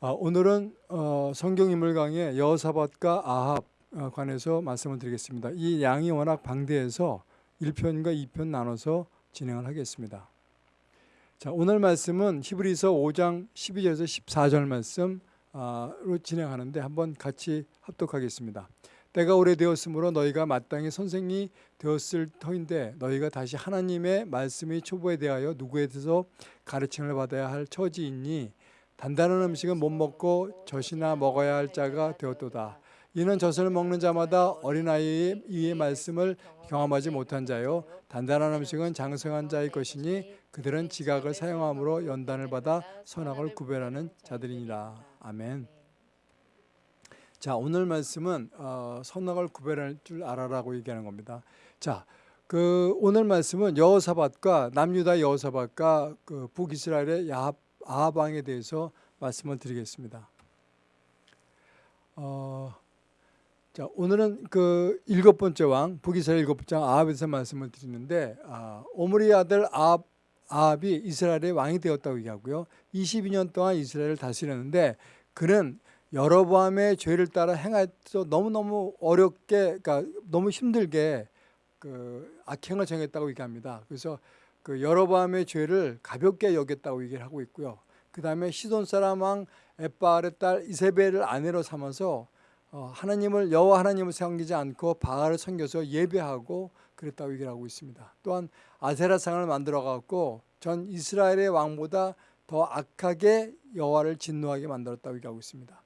아, 오늘은 어, 성경 인물 강의 여호사밧과 아합 어, 관해서 말씀을 드리겠습니다. 이 양이 워낙 방대해서 1편과 2편 나눠서 진행을 하겠습니다. 자, 오늘 말씀은 히브리서 5장 12절에서 14절 말씀으로 진행하는데 한번 같이 합독하겠습니다. 때가 오래되었으므로 너희가 마땅히 선생이 되었을 터인데 너희가 다시 하나님의 말씀이 초보에 대하여 누구에게서 가르침을 받아야 할 처지이니 단단한 음식은 못 먹고 젖이나 먹어야 할 자가 되었도다. 이는 젖을 먹는 자마다 어린아이의 이의 말씀을 경험하지 못한 자요 단단한 음식은 장성한 자의 것이니 그들은 지각을 사용함으로 연단을 받아 선악을 구별하는 자들이니라. 아멘. 자 오늘 말씀은 어, 선악을 구별할 줄 알아라고 얘기하는 겁니다. 자, 그 오늘 말씀은 여호사밧과 남유다 여호사밧과 그 북이스라엘의 야합 아합왕에 대해서 말씀을 드리겠습니다. 어, 자 오늘은 그 일곱 번째 왕 북이스라엘 일곱 왕 아합에서 말씀을 드리는데 아, 오므리 아들 아합 아합이 이스라엘의 왕이 되었다고 얘기하고요. 22년 동안 이스라엘을 다스렸는데 그는 여로보암의 죄를 따라 행해서 너무너무 어렵게 그러니까 너무 힘들게 그 악행을 정했다고 얘기합니다. 그래서 그 여로보암의 죄를 가볍게 여겼다고 얘기를 하고 있고요. 그 다음에 시돈 사람 왕 에빠알의 딸 이세벨을 아내로 삼아서 어, 하나님을 여호와 하나님을 섬기지 않고 바알을 섬겨서 예배하고 그랬다고 얘기를 하고 있습니다. 또한 아세라상을 만들어 갖고 전 이스라엘의 왕보다 더 악하게 여호와를 진노하게 만들었다고 얘기하고 있습니다.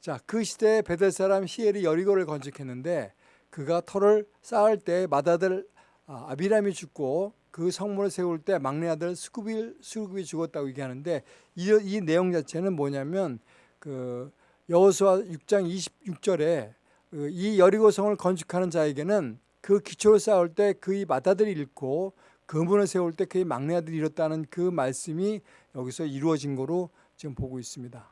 자, 그 시대에 베델 사람 히엘이 여리고를 건축했는데 그가 터를 쌓을 때 맏아들 아, 아비람이 죽고 그 성문을 세울 때 막내 아들 수굽이 수굽이 죽었다고 얘기하는데 이, 이 내용 자체는 뭐냐면 그 여호수아 6장 26절에 그이 여리고 성을 건축하는 자에게는 그 기초를 쌓을 때 그의 맏아들이 잃고 그 문을 세울 때 그의 막내 아들이 잃었다는 그 말씀이 여기서 이루어진 거로 지금 보고 있습니다.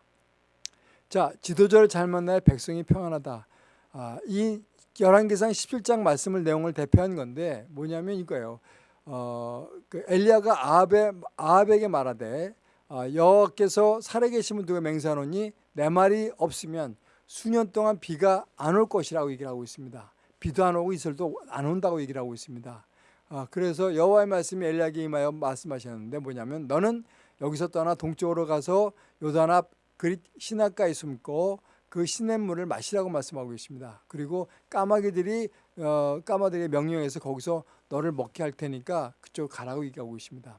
자, 지도자를 잘 만나야 백성이 평안하다. 아, 이 열왕기상 17장 말씀을 내용을 대표한 건데 뭐냐면 이거예요. 어, 그 엘리야가 아합에, 아합에게 말하되 어, 여호와께서 살아계신 분 누가 맹세하노니 내 말이 없으면 수년 동안 비가 안 올 것이라고 얘기를 하고 있습니다. 비도 안 오고 이슬도 안 온다고 얘기를 하고 있습니다. 아, 그래서 여호와의 말씀이 엘리야에게 임하여 말씀하셨는데 뭐냐면 너는 여기서 떠나 동쪽으로 가서 요단 앞 그릿 시냇가에 숨고 그 시냇물을 마시라고 말씀하고 계십니다. 그리고 까마귀들이 어, 까마들의 명령에서 거기서 너를 먹게 할 테니까 그쪽 가라고 얘기하고 있습니다.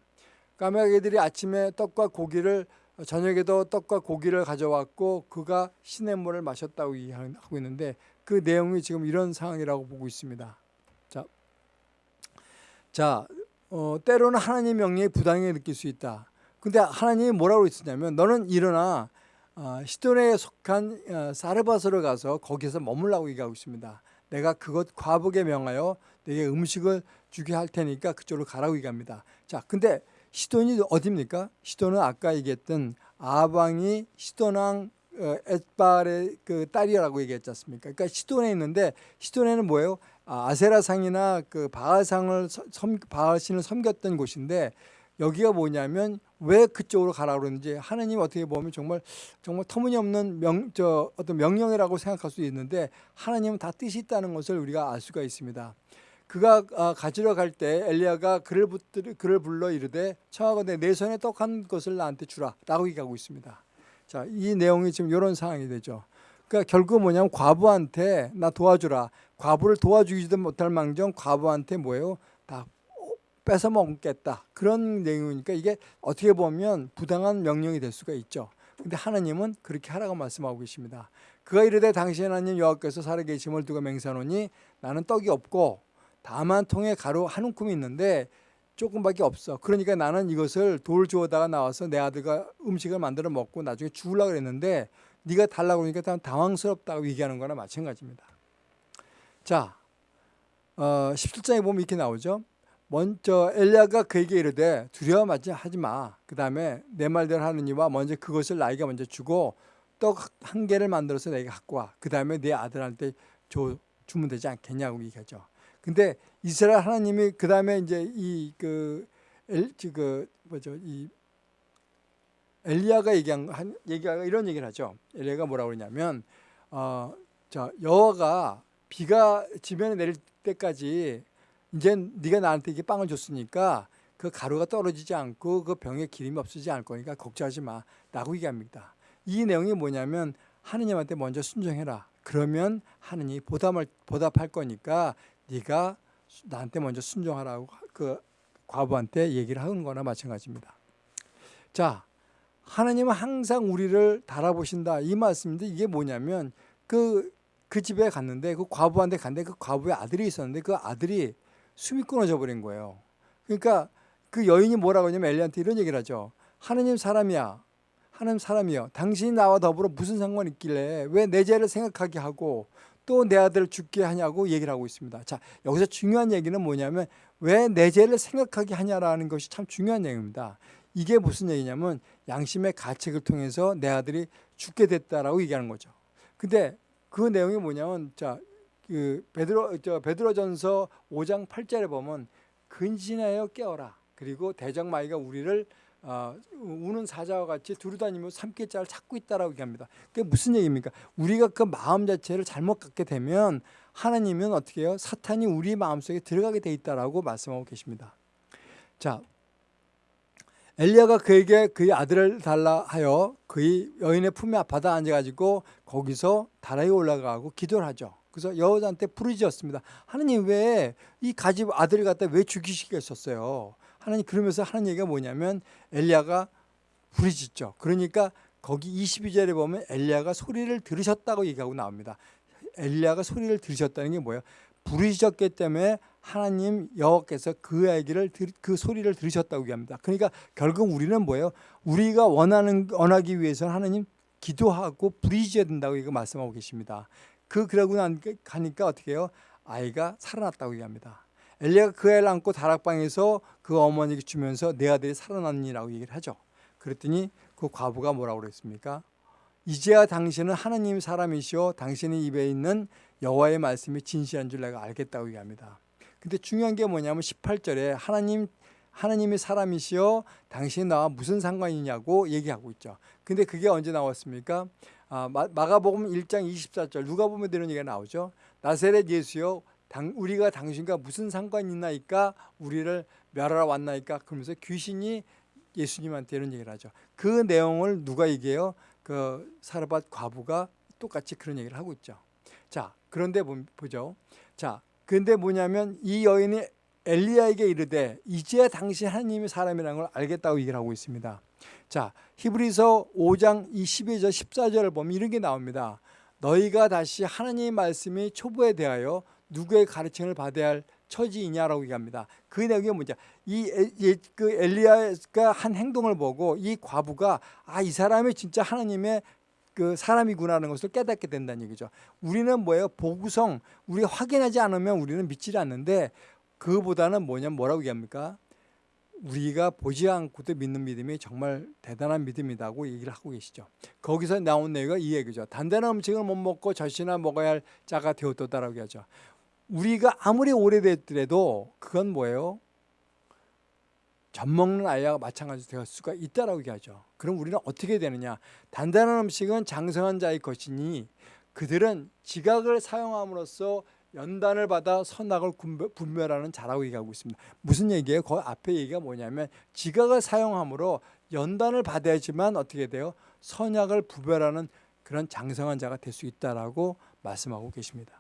까마귀들이 아침에 떡과 고기를 저녁에도 떡과 고기를 가져왔고 그가 시냇물을 마셨다고 하고 있는데 그 내용이 지금 이런 상황이라고 보고 있습니다. 자, 자 어, 때로는 하나님 명령에 부당하게 느낄 수 있다. 근데 하나님이 뭐라고 했었냐면 너는 일어나 어, 시돈에 속한 어, 사르바스로 가서 거기서 머물라고 얘기하고 있습니다. 내가 그것 과복에 명하여 내게 음식을 주게 할 테니까 그쪽으로 가라고 얘기합니다. 자, 근데 시돈이 어디입니까? 시돈은 아까 얘기했던 아방이 시돈왕 어, 에발의 그 딸이라고 얘기했지 않습니까? 그러니까 시돈에 있는데 시돈에는 뭐예요? 아, 아세라상이나 그 바알상을 섬, 바알신을 섬겼던 곳인데 여기가 뭐냐면 왜 그쪽으로 가라 그러는지 하나님 어떻게 보면 정말 정말 터무니없는 명, 저 어떤 명령이라고 생각할 수 있는데 하나님은 다 뜻이 있다는 것을 우리가 알 수가 있습니다. 그가 아, 가지러 갈 때 엘리야가 그를, 붙들, 그를 불러 이르되 청하건대 내 손에 떡한 것을 나한테 주라라고 얘기하고 있습니다. 자, 이 내용이 지금 이런 상황이 되죠. 그러니까 결국 뭐냐면 과부한테 나 도와주라. 과부를 도와주지도 못할 망정 과부한테 뭐예요? 다 뺏어 먹겠다. 그런 내용이니까 이게 어떻게 보면 부당한 명령이 될 수가 있죠. 근데 하나님은 그렇게 하라고 말씀하고 계십니다. 그가 이르되 당신 하나님 여호와께서 살아계심을 두고 맹세하노니 나는 떡이 없고 다만 통에 가루 한 움큼이 있는데 조금밖에 없어. 그러니까 나는 이것을 돌 주워다가 나와서 내 아들과 음식을 만들어 먹고 나중에 죽으려고 그랬는데 네가 달라고 그러니까 당황스럽다고 얘기하는 거나 마찬가지입니다. 자, 어, 17장에 보면 이렇게 나오죠. 먼저 엘리야가 그에게 이르되 두려워하지 하지 마. 그 다음에 내 말대로 하느니와 먼저 그것을 나에게 먼저 주고 떡 한 개를 만들어서 내게 갖고 와. 그 다음에 내 아들한테 줘, 주면 되지 않겠냐고 얘기하죠. 근데 이스라엘 하나님이 그 다음에 이제 이그 그 뭐죠 이 엘리야가 얘기한 한 얘기가 이런 얘기를 하죠. 엘리야가 뭐라고 그러냐면 어, 자 여호와가 비가 지면에 내릴 때까지 이제 네가 나한테 이게 빵을 줬으니까 그 가루가 떨어지지 않고 그 병에 기름이 없어지지 않을 거니까 걱정하지 마 라고 얘기합니다. 이 내용이 뭐냐면 하느님한테 먼저 순종해라. 그러면 하느님이 보답을 보답할 거니까 네가 나한테 먼저 순종하라고 그 과부한테 얘기를 하는 거나 마찬가지입니다. 자, 하나님은 항상 우리를 달아보신다 이 말씀인데 이게 뭐냐면 그, 그 집에 갔는데 그 과부한테 갔는데 그 과부의 아들이 있었는데 그 아들이 숨이 끊어져 버린 거예요. 그러니까 그 여인이 뭐라고 하냐면 엘리한테 이런 얘기를 하죠. 하느님 사람이야. 하나님 사람이여 당신이 나와 더불어 무슨 상관이 있길래 왜 내 죄를 생각하게 하고 또 내 아들을 죽게 하냐고 얘기를 하고 있습니다. 자 여기서 중요한 얘기는 뭐냐면 왜 내 죄를 생각하게 하냐라는 것이 참 중요한 얘기입니다. 이게 무슨 얘기냐면 양심의 가책을 통해서 내 아들이 죽게 됐다라고 얘기하는 거죠. 근데 그 내용이 뭐냐면 자 그 베드로 저 베드로전서 5장 8절에 보면 근신하여 깨어라. 그리고 대적마귀가 우리를 어, 우는 사자와 같이 두루다니며 삼킬 자를 찾고 있다라고 얘기합니다. 그게 무슨 얘기입니까? 우리가 그 마음 자체를 잘못 갖게 되면 하나님은 어떻게 해요? 사탄이 우리 마음속에 들어가게 돼 있다라고 말씀하고 계십니다. 자, 엘리야가 그에게 그의 아들을 달라 하여 그의 여인의 품에 받아 앉아가지고 거기서 다락에 올라가고 기도를 하죠. 그래서 여호와한테 부르짖었습니다. 하나님 왜 이 가집 아들을 갖다 왜 죽이시겠었어요? 하나님 그러면서 하는 얘기가 뭐냐면 엘리야가 부르짖죠. 그러니까 거기 22절에 보면 엘리야가 소리를 들으셨다고 얘기하고 나옵니다. 엘리야가 소리를 들으셨다는 게 뭐예요? 부르짖었기 때문에 하나님 여호와께서 그 얘기를 그 소리를 들으셨다고 얘기합니다. 그러니까 결국 우리는 뭐예요? 우리가 원하는 원하기 위해서는 하나님 기도하고 부르짖어야 된다고 이거 말씀하고 계십니다. 그 그러고 나니까 어떻게 해요? 아이가 살아났다고 얘기합니다. 엘리야가 그 애를 안고 다락방에서 그 어머니에게 주면서 내 아들이 살아났니라고 얘기를 하죠. 그랬더니 그 과부가 뭐라고 그랬습니까? 이제야 당신은 하나님 사람이시오 당신의 입에 있는 여호와의 말씀이 진실한 줄 내가 알겠다고 얘기합니다. 근데 중요한 게 뭐냐면 18절에 하나님 하나님이 사람이시여 당신이 나와 무슨 상관이냐고 얘기하고 있죠. 근데 그게 언제 나왔습니까? 아, 마가복음 1장 24절 누가 보면 되는 얘기가 나오죠. 나세렛 예수여 당, 우리가 당신과 무슨 상관이 있나이까 우리를 멸하러 왔나이까 그러면서 귀신이 예수님한테 이런 얘기를 하죠. 그 내용을 누가 얘기해요? 그 사르밧 과부가 똑같이 그런 얘기를 하고 있죠. 자, 그런데 보죠. 자, 근데 뭐냐면 이 여인이 엘리야에게 이르되 이제 당신 하나님의 사람이라는 걸 알겠다고 얘기를 하고 있습니다. 자, 히브리서 5장 22절 14절을 보면 이런 게 나옵니다. 너희가 다시 하나님의 말씀이 초보에 대하여 누구의 가르침을 받아야 할 처지이냐라고 얘기합니다. 그 내용이 뭐냐? 이그 엘리야가 한 행동을 보고 이 과부가 아 이 사람이 진짜 하나님의 그 사람이구나라는 것을 깨닫게 된다는 얘기죠. 우리는 뭐예요? 보구성 우리 확인하지 않으면 우리는 믿지 않는데 그보다는 뭐냐면 뭐라고 얘기합니까? 우리가 보지 않고도 믿는 믿음이 정말 대단한 믿음이라고 얘기를 하고 계시죠. 거기서 나온 내용이 이 얘기죠. 단단한 음식을 못 먹고 젖이나 먹어야 할 자가 되었다라고 하죠. 우리가 아무리 오래됐더라도 그건 뭐예요? 젖 먹는 아이와 마찬가지 될 수가 있다라고 얘기하죠. 그럼 우리는 어떻게 되느냐? 단단한 음식은 장성한 자의 것이니 그들은 지각을 사용함으로써 연단을 받아 선악을 분별하는 자라고 얘기하고 있습니다. 무슨 얘기예요? 그 앞에 얘기가 뭐냐면 지각을 사용함으로 연단을 받아야지만 어떻게 돼요? 선악을 구별하는 그런 장성한 자가 될 수 있다라고 말씀하고 계십니다.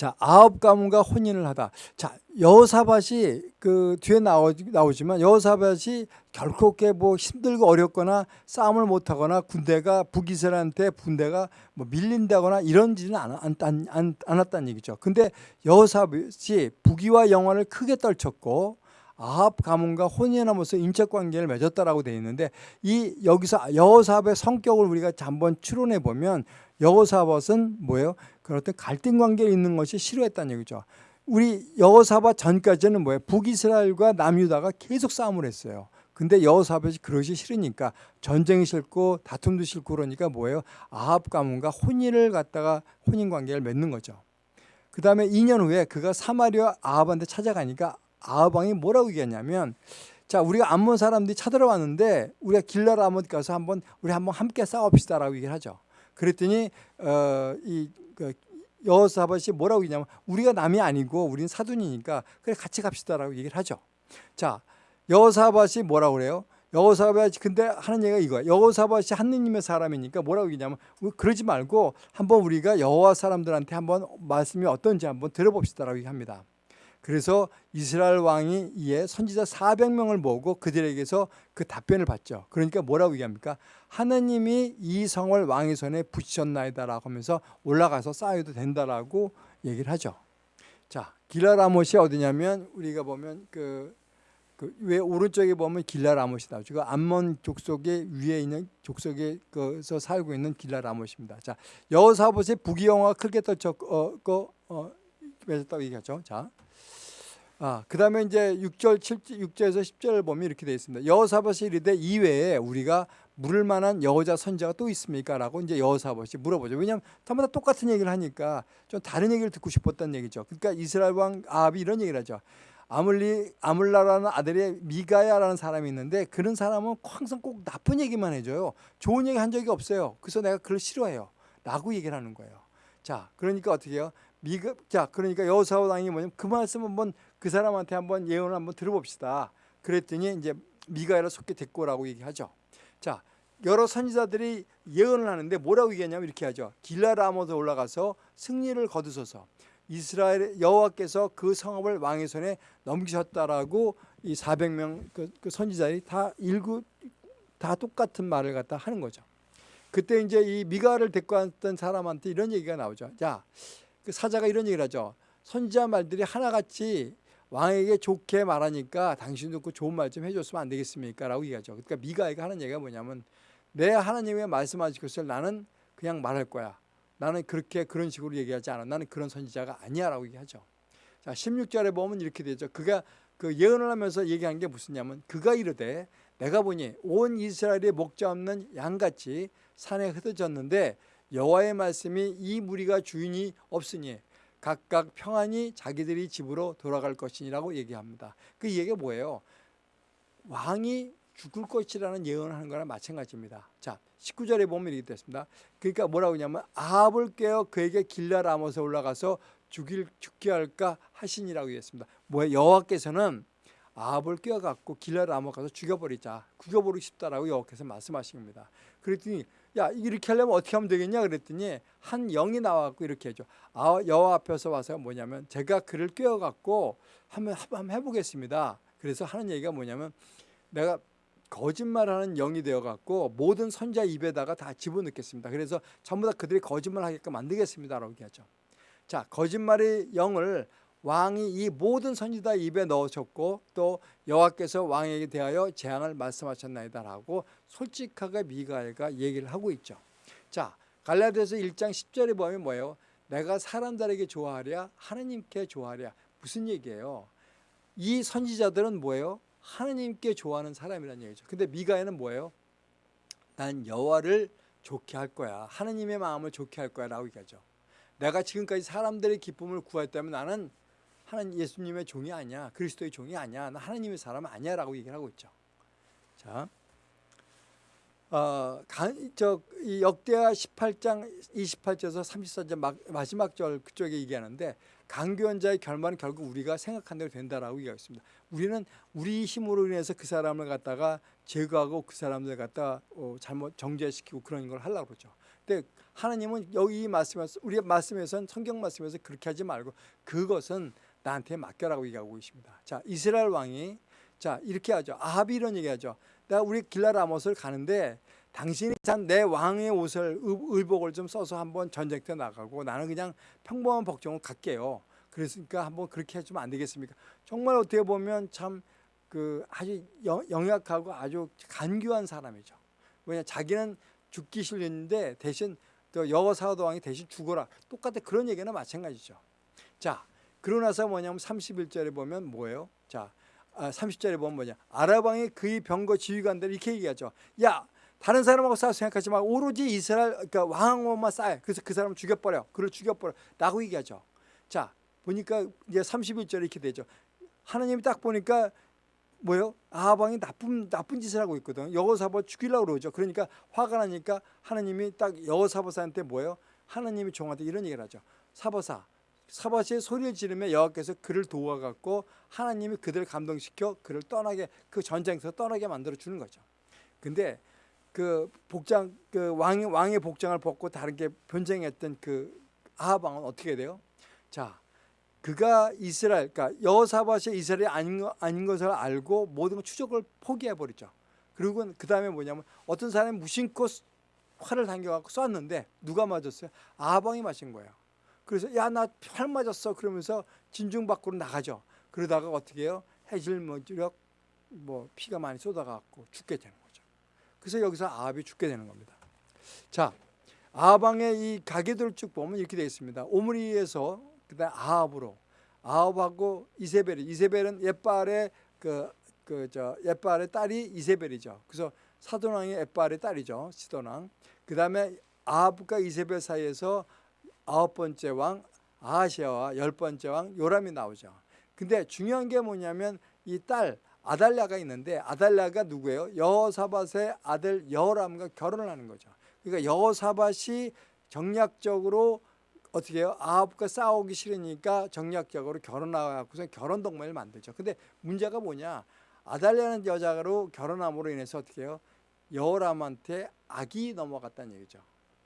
자, 아홉 가문과 혼인을 하다. 자, 여호사밧이 그 뒤에 나오, 나오지만 여호사밧이 결코 뭐 힘들고 어렵거나 싸움을 못하거나 군대가 북이스라엘한테 군대가 뭐 밀린다거나 이런 지는 않았다는 얘기죠. 근데 여호사밧이 북이와 영화를 크게 떨쳤고 아합 가문과 혼인하면서 인적 관계를 맺었다라고 되어 있는데 이 여기서 여호사밧의 성격을 우리가 한번 추론해 보면 여호사밧은 뭐예요? 그런 어떤 갈등 관계에 있는 것이 싫어했다는 얘기죠. 우리 여호사밧 전까지는 뭐예요? 북이스라엘과 남유다가 계속 싸움을 했어요. 근데 여호사밧이 그러기 싫으니까 전쟁이 싫고 다툼도 싫고 그러니까 뭐예요? 아합 가문과 혼인을 갖다가 혼인 관계를 맺는 거죠. 그 다음에 2년 후에 그가 사마리아 아합한테 찾아가니까 아합 왕이 뭐라고 얘기했냐면 자 우리가 암몬 사람들이 쳐들어왔는데 우리가 길라 아몬 가서 한번 우리 한번 함께 싸웁시다라고 얘기를 하죠. 그랬더니 어 이 그 여호사밧이 뭐라고 했냐면 우리가 남이 아니고 우리는 사돈이니까 그래 같이 갑시다라고 얘기를 하죠. 자 여호사밧이 뭐라고 그래요? 여호사밧이 근데 하는 얘기가 이거야. 여호사밧이 하느님의 사람이니까 뭐라고 얘기냐면 그러지 말고 한번 우리가 여호와 사람들한테 한번 말씀이 어떤지 한번 들어봅시다라고 얘기합니다. 그래서 이스라엘 왕이 이에 선지자 400명을 모으고 그들에게서 그 답변을 받죠. 그러니까 뭐라고 얘기합니까? 하나님이 이 성을 왕의 손에 붙이셨나이다라고 하면서 올라가서 쌓여도 된다라고 얘기를 하죠. 자, 길라라못이 어디냐면 우리가 보면 그 그 왜 오른쪽에 보면 길라라못이다. 지금 암몬 족속의 위에 있는 족속에서 살고 있는 길라라못입니다. 자, 여호사밧의 부귀영화 크게 떨쳤고 어, 맺었다고 얘기하죠. 자, 아, 그 다음에 이제 6절, 7, 6절에서 10절을 보면 이렇게 되어 있습니다. 여호사밧이 이르되 이외에 우리가 물을 만한 여호자 선자가 또 있습니까? 라고 이제 여호사밧이 물어보죠. 왜냐하면 다마다 똑같은 얘기를 하니까 좀 다른 얘기를 듣고 싶었던 얘기죠. 그러니까 이스라엘 왕 아합이 이런 얘기를 하죠. 아물리, 아물라라는 아들의 미가야라는 사람이 있는데 그런 사람은 항상 꼭 나쁜 얘기만 해줘요. 좋은 얘기 한 적이 없어요. 그래서 내가 그걸 싫어해요. 라고 얘기를 하는 거예요. 자, 그러니까 어떻게 해요? 미가, 자, 그러니까 여호사밧 왕이 뭐냐면 그 말씀 한번 그 사람한테 한번 예언을 한번 들어봅시다. 그랬더니 이제 미가엘을 속게 됐고라고 얘기하죠. 자, 여러 선지자들이 예언을 하는데 뭐라고 얘기하냐면 이렇게 하죠. 길라라모에 올라가서 승리를 거두소서. 이스라엘 여호와께서 그 성읍을 왕의 손에 넘기셨다라고 이 400명 그, 그 선지자들이 다 일구 다 똑같은 말을 갖다 하는 거죠. 그때 이제 이 미가를 데리고 왔던 사람한테 이런 얘기가 나오죠. 자, 그 사자가 이런 얘기를 하죠. 선지자 말들이 하나같이 왕에게 좋게 말하니까 당신도 그 좋은 말 좀 해줬으면 안 되겠습니까? 라고 얘기하죠. 그러니까 미가에가 하는 얘기가 뭐냐면 내 하나님의 말씀하실 것을 나는 그냥 말할 거야. 나는 그렇게 그런 식으로 얘기하지 않아. 나는 그런 선지자가 아니야 라고 얘기하죠. 자 16절에 보면 이렇게 되죠. 그가 그 예언을 하면서 얘기한 게 무슨냐면 그가 이르되 내가 보니 온 이스라엘의 목자 없는 양같이 산에 흩어졌는데 여호와의 말씀이 이 무리가 주인이 없으니 각각 평안히 자기들이 집으로 돌아갈 것이라고 얘기합니다. 그 얘기가 뭐예요? 왕이 죽을 것이라는 예언을 하는 거랑 마찬가지입니다. 자, 19절에 보면 이렇게 됐습니다. 그러니까 뭐라고 하냐면 아합을 깨어 그에게 길라라못에 올라가서 죽일 죽게 할까 하시니라고 했습니다. 뭐 여호와께서는 아합을 깨어 갖고 길라라못 가서 죽여버리자, 죽여버리고 싶다라고 여호와께서 말씀하십니다. 그랬더니 야 이렇게 하려면 어떻게 하면 되겠냐? 그랬더니 한 영이 나와갖고 이렇게 해줘. 아, 여호와 앞에서 와서 뭐냐면 제가 그를 꿰어갖고 한번, 한번 해보겠습니다. 그래서 하는 얘기가 뭐냐면 내가 거짓말하는 영이 되어갖고 모든 선자 입에다가 다 집어넣겠습니다. 그래서 전부 다 그들이 거짓말하게끔 만들겠습니다라고 얘기하죠. 자 거짓말의 영을 왕이 이 모든 선지자 입에 넣으셨고 또 여호와께서 왕에게 대하여 재앙을 말씀하셨나이다라고 솔직하게 미가엘가 얘기를 하고 있죠. 자 갈라디아서 1장 10절에 보면 뭐예요? 내가 사람들에게 좋아하랴 하나님께 좋아하랴 무슨 얘기예요? 이 선지자들은 뭐예요? 하나님께 좋아하는 사람이라는 얘기죠. 근데 미가엘은 뭐예요? 난 여호와를 좋게 할 거야. 하나님의 마음을 좋게 할 거야 라고 얘기하죠. 내가 지금까지 사람들의 기쁨을 구했다면 나는 하나님 예수님의 종이 아니야. 그리스도의 종이 아니야. 나 하나님의 사람 아니야 라고 얘기를 하고 있죠. 자, 어, 저, 이 역대하 18장 28절에서 34절 막, 마지막 절 그쪽에 얘기하는데 강교한 자의 결말은 결국 우리가 생각한 대로 된다라고 얘기하고 있습니다. 우리는 우리 힘으로 인해서 그 사람을 갖다가 제거하고 그 사람들 갖다 어, 잘못 정죄시키고 그런 걸 하려고 그러죠. 근데 하나님은 여기 말씀에서 우리 말씀에서는 성경 말씀에서 그렇게 하지 말고 그것은 나한테 맡겨라고 얘기하고 있습니다. 자, 이스라엘 왕이 자 이렇게 하죠. 아합이 이런 얘기하죠. 내가 우리 길라라못을 가는데 당신이 참내 왕의 옷을 의복을 좀 써서 한번 전쟁터 나가고 나는 그냥 평범한 복종을 갈게요. 그랬으니까 한번 그렇게 해주면 안 되겠습니까? 정말 어떻게 보면 참 그 아주 영약하고 아주 간교한 사람이죠. 왜냐 자기는 죽기 싫는데 대신 여호사도 왕이 대신 죽어라. 똑같아 그런 얘기는 마찬가지죠. 자 그러고 나서 뭐냐면 31절에 보면 뭐예요? 자, 아, 30절에 보면 뭐냐? 아랍왕이 그의 병거 지휘관들 이렇게 얘기하죠. 야, 다른 사람하고 싸워 생각하지 마. 오로지 이스라엘 그러니까 왕하고만 싸워. 그래서 그 사람 죽여버려. 그를 죽여버려. 라고 얘기하죠. 자, 보니까 이제 31절에 이렇게 되죠. 하나님이 딱 보니까 뭐요? 아합 왕이 나쁜 나쁜 짓을 하고 있거든. 여호사밧 죽이려고 그러죠. 그러니까 화가 나니까 하나님이 딱 여호사밧한테 뭐예요? 하나님이 종한테 이런 얘기를 하죠. 사바사 사바시의 소리를 지르며 여호와께서 그를 도와갖고 하나님이 그들을 감동시켜 그를 떠나게 그 전쟁에서 떠나게 만들어 주는 거죠. 근데 그 복장 그 왕의 왕의 복장을 벗고 다른 게 변쟁했던 그 아합 왕은 어떻게 돼요? 자, 그가 이스라엘 그러니까 여호사밧이 이스라엘이 아닌, 거- 아닌 것을 알고 모든 걸 추적을 포기해 버리죠. 그리고 그 다음에 뭐냐면 어떤 사람이 무심코 수- 활을 당겨갖고 쐈는데 누가 맞았어요? 아합 왕이 맞은 거예요. 그래서 야 나 활 맞았어 그러면서 진중 밖으로 나가죠. 그러다가 어떻게 해요? 해질 머지력 뭐 피가 많이 쏟아갖고 죽게 되는 거죠. 그래서 여기서 아합이 죽게 되는 겁니다. 자, 아합왕의 이 가계도를 쭉 보면 이렇게 되어 있습니다. 오므리에서 그다음 아합으로 아합하고 이세벨이 이세벨은 옛발의 그 그 저 옛발의 딸이 이세벨이죠. 그래서 사돈왕의 옛발의 딸이죠. 시돈왕. 그다음에 아합과 이세벨 사이에서 아홉 번째 왕 아하시아와 열 번째 왕 요람이 나오죠. 근데 중요한 게 뭐냐면 이 딸 아달랴가 있는데 아달랴가 누구예요? 여호사밧의 아들 여호람과 결혼을 하는 거죠. 그러니까 여호사밧이 정략적으로 어떻게 해요? 아합과 싸우기 싫으니까 정략적으로 결혼하고서 결혼 동맹을 만들죠. 근데 문제가 뭐냐? 아달랴는 여자로 결혼함으로 인해서 어떻게 해요? 여호람한테 악이 넘어갔다는 얘기죠.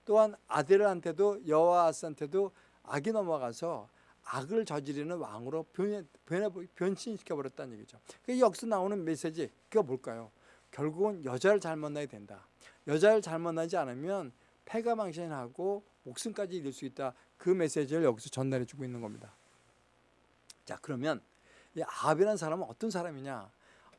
또한 아들한테도 여호아스한테도 악이 넘어가서 악을 저지르는 왕으로 변해, 변해, 변신시켜 버렸다는 얘기죠. 그 여기서 나오는 메시지 그게 뭘까요? 결국은 여자를 잘 만나야 된다. 여자를 잘 만나지 않으면 패가 망신하고 목숨까지 잃을 수 있다. 그 메시지를 여기서 전달해 주고 있는 겁니다. 자 그러면 이 아합이라는 사람은 어떤 사람이냐?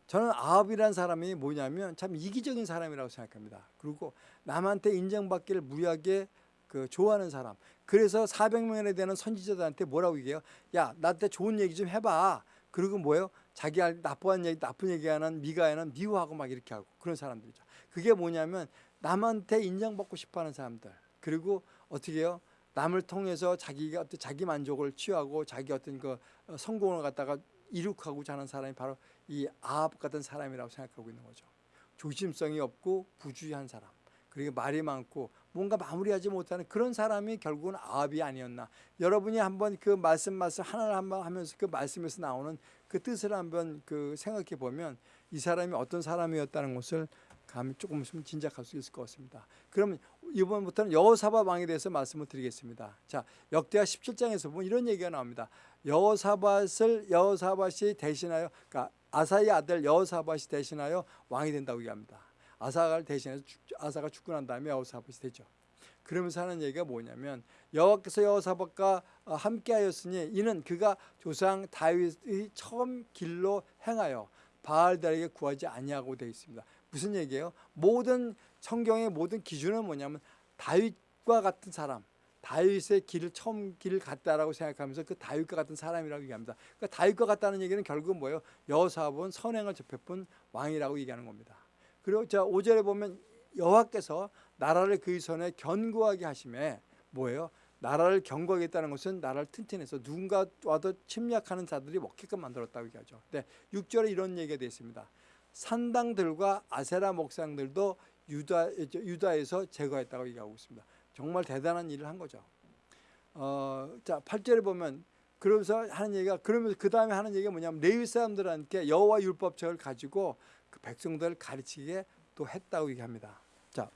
저는 아합이라는 사람이 뭐냐면 참 이기적인 사람이라고 생각합니다. 그리고 남한테 인정받기를 무리하게 그 좋아하는 사람. 그래서 400명에 되는 선지자들한테 뭐라고 얘기해요? 야, 나한테 좋은 얘기 좀 해봐. 그리고 뭐예요? 자기 할 나쁜 얘기, 나쁜 얘기하는 미가에는 미워하고 막 이렇게 하고 그런 사람들이죠. 그게 뭐냐면 남한테 인정받고 싶어하는 사람들. 그리고 어떻게 해요? 남을 통해서 자기가 어떤 자기 만족을 취하고 자기 어떤 그 어, 성공을 갖다가 이룩하고자 하는 사람이 바로 이 아합 같은 사람이라고 생각하고 있는 거죠. 조심성이 없고 부주의한 사람. 그리고 말이 많고 뭔가 마무리하지 못하는 그런 사람이 결국은 아합이 아니었나. 여러분이 한번 그 말씀 말씀 하나를 한번 하면서 그 말씀에서 나오는 그 뜻을 한번 그 생각해 보면 이 사람이 어떤 사람이었다는 것을 감이 조금 있으면 짐작할 수 있을 것 같습니다. 그러면 이번부터는 여호사밧 왕에 대해서 말씀을 드리겠습니다. 자, 역대하 17장에서 보면 이런 얘기가 나옵니다. 여호사밧을 여호사밧이 대신하여 그러니까 아사의 아들 여호사밧이 대신하여 왕이 된다고 얘기합니다. 아사를 대신해서 죽, 아사가 죽고 난 다음에 여호사밧이 되죠. 그러면서 하는 얘기가 뭐냐면 여호와께서 여호사밧과 어, 함께하였으니 이는 그가 조상 다윗의 처음 길로 행하여 바알들에게 구하지 아니하고 되어 있습니다. 무슨 얘기예요? 모든 성경의 모든 기준은 뭐냐면 다윗과 같은 사람, 다윗의 길을 처음 길을 갔다라고 생각하면서 그 다윗과 같은 사람이라고 얘기합니다. 그러니까 다윗과 같다는 얘기는 결국은 뭐예요? 여호사밧은 선행을 접해본 왕이라고 얘기하는 겁니다. 그리고 자 5절에 보면 여호와께서 나라를 그의 손에 견고하게 하심에 뭐예요? 나라를 견고하겠다는 것은 나라를 튼튼해서 누군가 와도 침략하는 자들이 먹게끔 만들었다고 얘기하죠. 네, 6절에 이런 얘기가 되어 있습니다. 산당들과 아세라 목상들도 유다, 유다에서 제거했다고 얘기하고 있습니다. 정말 대단한 일을 한 거죠. 어, 자 8절에 보면 그러면서 하는 얘기가 그러면서 그 다음에 하는 얘기가 뭐냐면 레위 사람들한테 여호와 율법책을 가지고 그 백성들을 가르치게 또 했다고 얘기합니다. 자,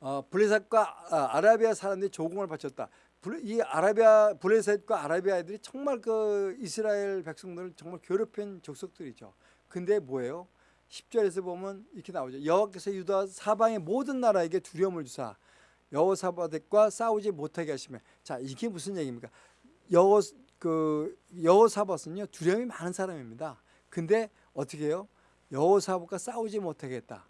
어, 블레셋과 아, 아라비아 사람들이 조공을 바쳤다. 블- 이 아라비아 블레셋과 아라비아 애들이 정말 그 이스라엘 백성들을 정말 괴롭힌 족속들이죠. 근데 뭐예요? 10절에서 보면 이렇게 나오죠. 여호와께서 유다 사방의 모든 나라에게 두려움을 주사 여호사밧과 싸우지 못하게 하시면 자 이게 무슨 얘기입니까? 여호 그 여호사밧은요 두려움이 많은 사람입니다. 근데 어떻게 해요? 여호사밧과 싸우지 못하게 했다.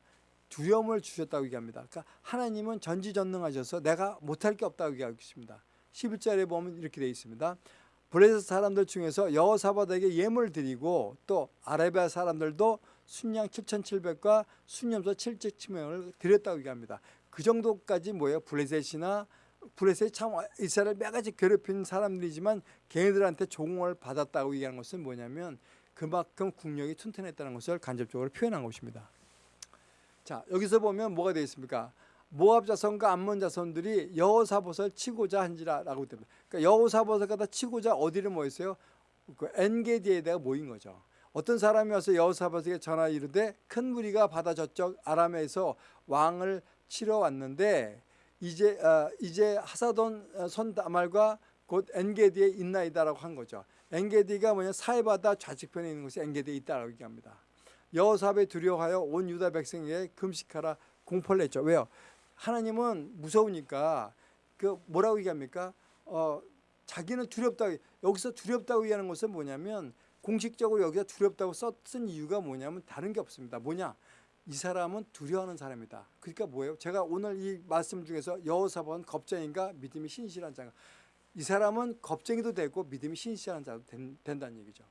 두려움을 주셨다고 얘기합니다. 그러니까 하나님은 전지전능하셔서 내가 못할 게 없다고 얘기하고 있습니다. 11절에 보면 이렇게 되어 있습니다. 블레셋 사람들 중에서 여호사밧에게 예물 드리고 또 아라비아 사람들도 순양 7,700과 순염소 7,700을 드렸다고 얘기합니다. 그 정도까지 뭐예요? 블레셋이나 블레셋이 참 이스라엘 매가지 괴롭힌 사람들이지만 걔네들한테 종을 받았다고 얘기하는 것은 뭐냐면 그만큼 국력이 튼튼했다는 것을 간접적으로 표현한 것입니다. 자 여기서 보면 뭐가 되어 있습니까? 모압 자손과 암몬 자손들이 여호사봇을 치고자 한지라라고 됩니다. 그러니까 여호사봇을 갖다 치고자 어디를 모였어요? 그 엔게디에다가 모인 거죠. 어떤 사람이 와서 여호사밧에게 전하 이르되 큰 무리가 바다 저쪽 아람에서 왕을 치러 왔는데 이제 어, 이제 하사돈 손 다말과 곧 엔게디에 있나이다라고 한 거죠. 엔게디가 뭐냐 사해바다 좌측편에 있는 곳이 엔게디에 있다라고 얘기합니다. 여호사밧 두려워하여 온 유다 백성에게 금식하라 공포를 냈죠. 왜요? 하나님은 무서우니까 그 뭐라고 얘기합니까? 어, 자기는 두렵다고 여기서 두렵다고 얘기하는 것은 뭐냐면 공식적으로 여기서 두렵다고 썼은 이유가 뭐냐면 다른 게 없습니다. 뭐냐? 이 사람은 두려워하는 사람이다. 그러니까 뭐예요? 제가 오늘 이 말씀 중에서 여호사밧은 겁쟁인가 믿음이 신실한 자가 이 사람은 겁쟁이도 되고 믿음이 신실한 자도 된, 된다는 얘기죠.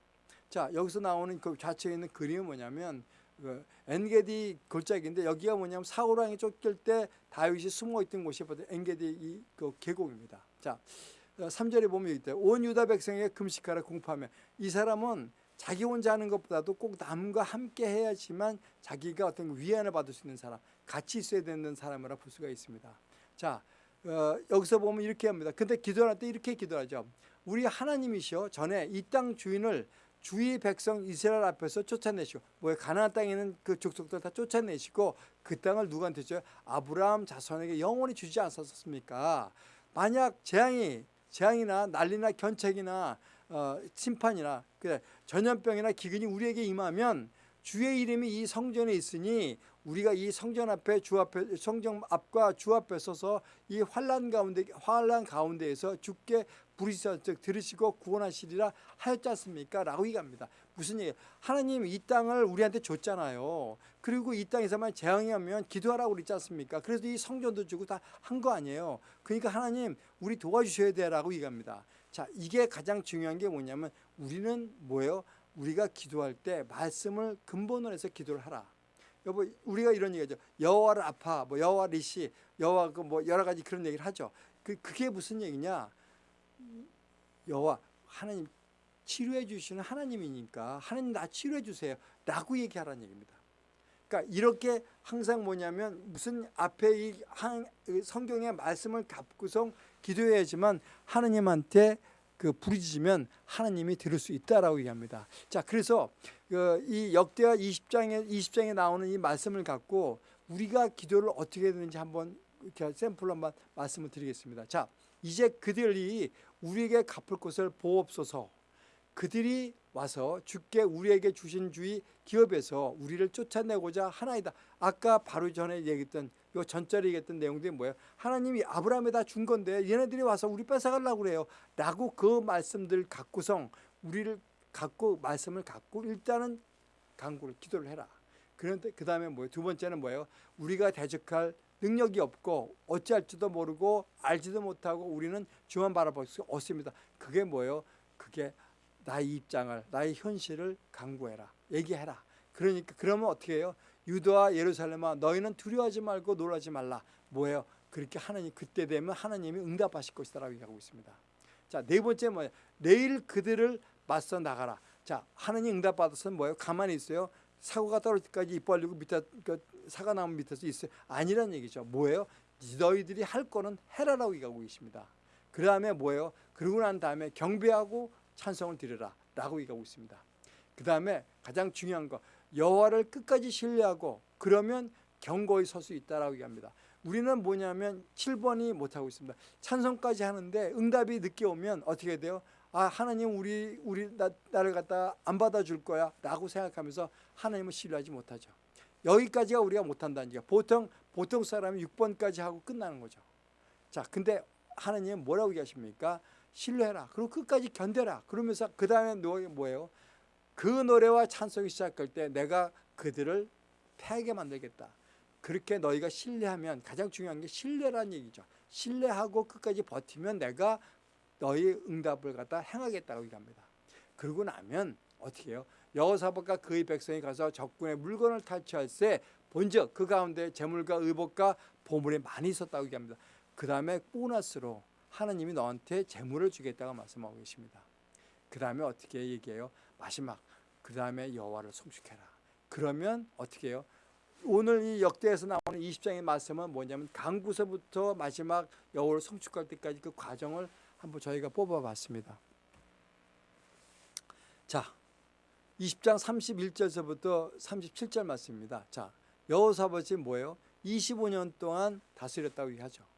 자 여기서 나오는 그 좌측에 있는 그림은 뭐냐면 그 엔게디 골짜기인데 여기가 뭐냐면 사우랑이 쫓길 때 다윗이 숨어 있던 곳이 바로 엔게디 이 그 계곡입니다. 자 3절에 보면 여기 있다. 온 유다 백성에게 금식하라 공포하며 이 사람은 자기 혼자 하는 것보다도 꼭 남과 함께 해야지만 자기가 어떤 위안을 받을 수 있는 사람, 같이 있어야 되는 사람이라 볼 수가 있습니다. 자, 어, 여기서 보면 이렇게 합니다. 근데 기도할 때 이렇게 기도하죠. 우리 하나님이시여 전에 이 땅 주인을 주의 백성 이스라엘 앞에서 쫓아내시고 뭐 가나안 땅에 있는 그 족속들 다 쫓아내시고 그 땅을 누구한테 줘요? 아브라함 자손에게 영원히 주지 않았었습니까? 만약 재앙이 재앙이나 난리나 견책이나 어, 심판이나 그래 전염병이나 기근이 우리에게 임하면 주의 이름이 이 성전에 있으니 우리가 이 성전 앞에 주 앞에 성전 앞과 주 앞에 서서 이 환란 가운데 환란 가운데에서 주께 부르시사 즉 들으시고 구원하시리라 하였지 않습니까? 라고 얘기합니다. 무슨 얘기? 하나님 이 땅을 우리한테 줬잖아요. 그리고 이 땅에서만 재앙이 오면 기도하라고 그랬지 않습니까? 그래서 이 성전도 주고 다 한 거 아니에요. 그러니까 하나님 우리 도와주셔야 돼라고 얘기합니다. 자, 이게 가장 중요한 게 뭐냐면 우리는 뭐예요? 우리가 기도할 때 말씀을 근본으로 해서 기도를 하라. 여보 우리가 이런 얘기죠. 여호와를 아파, 뭐 여호와 리시, 여호와 그 뭐 여러 가지 그런 얘기를 하죠. 그 그게 무슨 얘기냐? 여호와 하나님 치료해 주시는 하나님이니까 하나님 나 치료해 주세요. 라고 얘기하라는 얘기입니다. 그러니까 이렇게 항상 뭐냐면 무슨 앞에 이 성경의 말씀을 갖고서 기도해야지만 하나님한테 그 부르짖으면 하나님이 들을 수 있다라고 얘기합니다. 자, 그래서 그이 역대하 20장에 20장에 나오는 이 말씀을 갖고 우리가 기도를 어떻게 해야 되는지 한번 이렇게 샘플로 한번 말씀을 드리겠습니다. 자, 이제 그들이 우리에게 갚을 것을 보옵소서. 그들이 와서 주께 우리에게 주신 주의 기업에서 우리를 쫓아내고자 하나이다. 아까 바로 전에 얘기했던 요 전절에 얘기했던 내용들이 뭐예요? 하나님이 아브라함에다 준 건데 얘네들이 와서 우리 뺏어가려고 그래요. 라고 그 말씀들 갖고성 우리를 갖고 말씀을 갖고 일단은 강구를 기도를 해라. 그런데 그 다음에 뭐예요? 두 번째는 뭐예요? 우리가 대적할 능력이 없고 어찌할지도 모르고 알지도 못하고 우리는 주만 바라볼 수 없습니다. 그게 뭐예요? 그게 나의 입장을 나의 현실을 강구해라. 얘기해라. 그러니까 그러면 어떻게 해요? 유다와 예루살렘아 너희는 두려워하지 말고 놀라지 말라. 뭐예요? 그렇게 하나님 그때 되면 하나님이 응답하실 것이다 라고 얘기하고 있습니다. 자, 네 번째 뭐예요? 내일 그들을 맞서 나가라. 자, 하나님 응답 받았으면 뭐예요? 가만히 있어요. 사고가 떨어질 때까지 입 벌리고 밑에 그 사과나무 밑에서 있어요. 아니란 얘기죠. 뭐예요? 너희들이 할 거는 해라라고 얘기하고 계십니다. 그 다음에 뭐예요? 그러고 난 다음에 경배하고 찬송을 드려라 라고 얘기하고 있습니다. 그 다음에 가장 중요한 거 여호와를 끝까지 신뢰하고 그러면 경고히 설수 있다라고 얘기합니다. 우리는 뭐냐면 7번이 못하고 있습니다. 찬송까지 하는데 응답이 늦게 오면 어떻게 돼요? 아 하나님 우리 우리 나, 나를 갖다 안 받아줄 거야 라고 생각하면서 하나님을 신뢰하지 못하죠. 여기까지가 우리가 못한다는 얘기야. 보통 보통 사람이 6번까지 하고 끝나는 거죠. 자 근데 하나님은 뭐라고 얘기하십니까? 신뢰해라. 그리고 끝까지 견뎌라. 그러면서 그 다음에 뭐예요? 그 노래와 찬송이 시작할 때 내가 그들을 패하게 만들겠다. 그렇게 너희가 신뢰하면 가장 중요한 게 신뢰라는 얘기죠. 신뢰하고 끝까지 버티면 내가 너희 응답을 갖다 행하겠다고 얘기합니다. 그러고 나면 어떻게 해요? 여호사밧과 그의 백성이 가서 적군의 물건을 탈취할 때 본즉 그 가운데 재물과 의복과 보물이 많이 있었다고 얘기합니다. 그 다음에 보너스로 하나님이 너한테 재물을 주겠다고 말씀하고 계십니다. 그 다음에 어떻게 얘기해요? 마지막 그 다음에 여호와를 송축해라. 그러면 어떻게 해요? 오늘 이 역대에서 나오는 20장의 말씀은 뭐냐면 강구서부터 마지막 여호와를 송축할 때까지 그 과정을 한번 저희가 뽑아봤습니다. 자, 20장 31절서부터 37절 말씀입니다. 자, 여호사밧이 뭐예요? 25년 동안 다스렸다고 얘기하죠.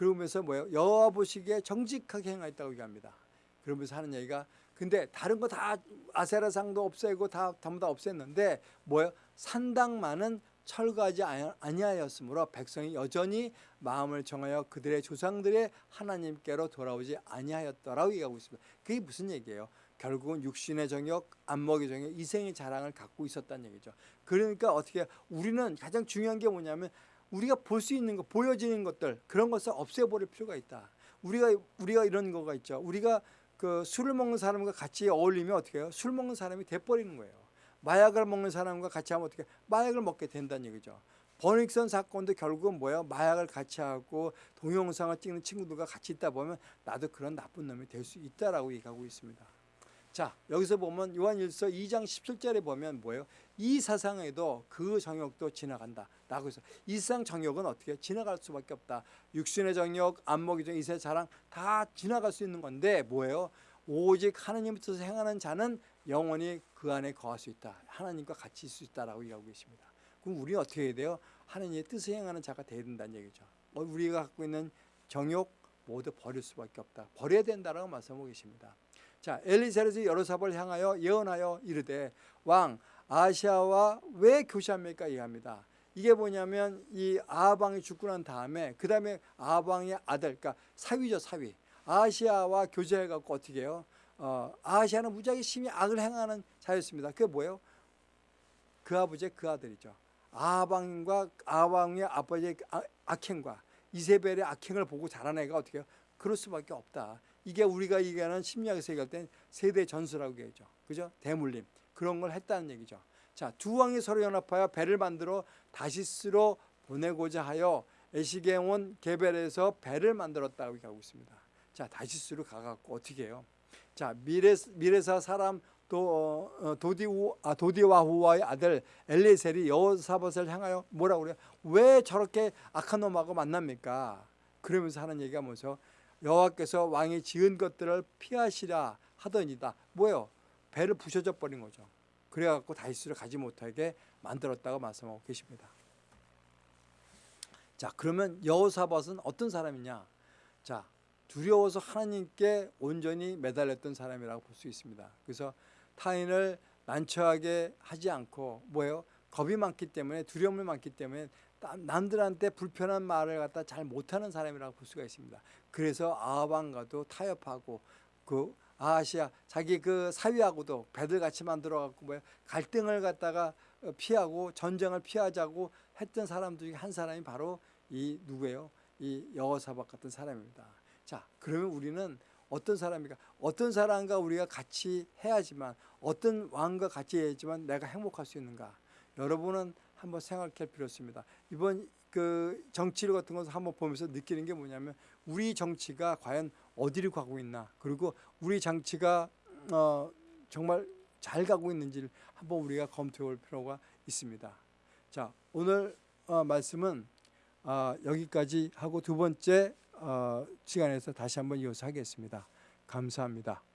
그러면서 뭐예요? 여호와 보시기에 정직하게 행하였다고 얘기합니다. 그러면서 하는 얘기가 근데 다른 거 다 아세라상도 없애고 다 전부 다 없앴는데 뭐예요? 산당만은 철거하지 아니하였으므로 백성이 여전히 마음을 정하여 그들의 조상들의 하나님께로 돌아오지 아니하였더라고 얘기하고 있습니다. 그게 무슨 얘기예요? 결국은 육신의 정욕, 안목의 정욕, 이생의 자랑을 갖고 있었다는 얘기죠. 그러니까 어떻게 우리는 가장 중요한 게 뭐냐면 우리가 볼 수 있는 거, 보여지는 것들 그런 것을 없애버릴 필요가 있다. 우리가 우리가 이런 거가 있죠. 우리가 그 술을 먹는 사람과 같이 어울리면 어떻게 해요? 술 먹는 사람이 돼버리는 거예요. 마약을 먹는 사람과 같이 하면 어떻게 마약을 먹게 된다는 얘기죠. 버닉선 사건도 결국은 뭐예요? 마약을 같이 하고 동영상을 찍는 친구들과 같이 있다 보면 나도 그런 나쁜 놈이 될 수 있다라고 얘기하고 있습니다. 자 여기서 보면 요한일서 2장 17절에 보면 뭐예요? 이 사상에도 그 정욕도 지나간다. 라고 해서 이 세상 정욕은 어떻게 지나갈 수밖에 없다. 육신의 정욕, 안목의 정욕, 이세 자랑 다 지나갈 수 있는 건데 뭐예요? 오직 하나님 뜻을 행하는 자는 영원히 그 안에 거할 수 있다. 하나님과 같이 있을 수 있다라고 얘기하고 계십니다. 그럼 우리는 어떻게 해야 돼요? 하나님의 뜻을 행하는 자가 되어야 된다는 얘기죠. 어, 우리가 갖고 있는 정욕 모두 버릴 수밖에 없다. 버려야 된다라고 말씀하고 계십니다. 자, 엘리사렛이 여로사을 향하여 예언하여 이르되 왕 아시아와 왜 교시합니까? 이해합니다. 이게 뭐냐면 이 아방이 죽고 난 다음에 그 다음에 아방의 아들, 그러니까 사위죠 사위. 아시아와 교제해갖고 어떻게 해요? 어, 아시아는 무지하게 심히 악을 행하는 자였습니다. 그게 뭐예요? 그 아버지의 그 아들이죠. 아방과 아방의 아버지의 아, 악행과 이세벨의 악행을 보고 자란 애가 어떻게 해요? 그럴 수밖에 없다. 이게 우리가 얘기하는 심리학에서 얘기할 땐 세대 전수라고 얘기하죠. 그죠? 대물림. 그런 걸 했다는 얘기죠. 자, 두 왕이 서로 연합하여 배를 만들어 다시스로 보내고자 하여 에시게온 게벨에서 배를 만들었다고 얘기하고 있습니다. 자, 다시스로 가갖고 어떻게 해요? 자, 미레, 미레사 사람 도, 어, 도디우, 아, 도디와후와의 아들 엘리셀이 여호사밧을 향하여 뭐라고 그래요? 왜 저렇게 악한 놈하고 만납니까? 그러면서 하는 얘기가 뭐죠? 여호와께서 왕이 지은 것들을 피하시라 하더니다. 뭐예요? 배를 부셔져 버린 거죠. 그래갖고 다시스를 가지 못하게 만들었다고 말씀하고 계십니다. 자, 그러면 여호사밧은 어떤 사람이냐? 자, 두려워서 하나님께 온전히 매달렸던 사람이라고 볼 수 있습니다. 그래서 타인을 난처하게 하지 않고 뭐예요? 겁이 많기 때문에 두려움이 많기 때문에 남들한테 불편한 말을 갖다 잘 못하는 사람이라고 볼 수가 있습니다. 그래서 아합과도 타협하고 그 아시아 자기 그 사위하고도 배들 같이 만들어 갖고 뭐 갈등을 갖다가 피하고 전쟁을 피하자고 했던 사람 중에 한 사람이 바로 이 누구예요? 이 여호사밧 같은 사람입니다. 자, 그러면 우리는 어떤 사람이가 어떤 사람과 우리가 같이 해야지만 어떤 왕과 같이 해야지만 내가 행복할 수 있는가? 여러분은 한번 생각할 필요 있습니다. 이번 그 정치를 같은 것을 한번 보면서 느끼는 게 뭐냐면 우리 정치가 과연 어디를 가고 있나 그리고 우리 정치가 어 정말 잘 가고 있는지를 한번 우리가 검토해 볼 필요가 있습니다. 자 오늘 어 말씀은 어 여기까지 하고 두 번째 어 시간에서 다시 한번 이어서 하겠습니다. 감사합니다.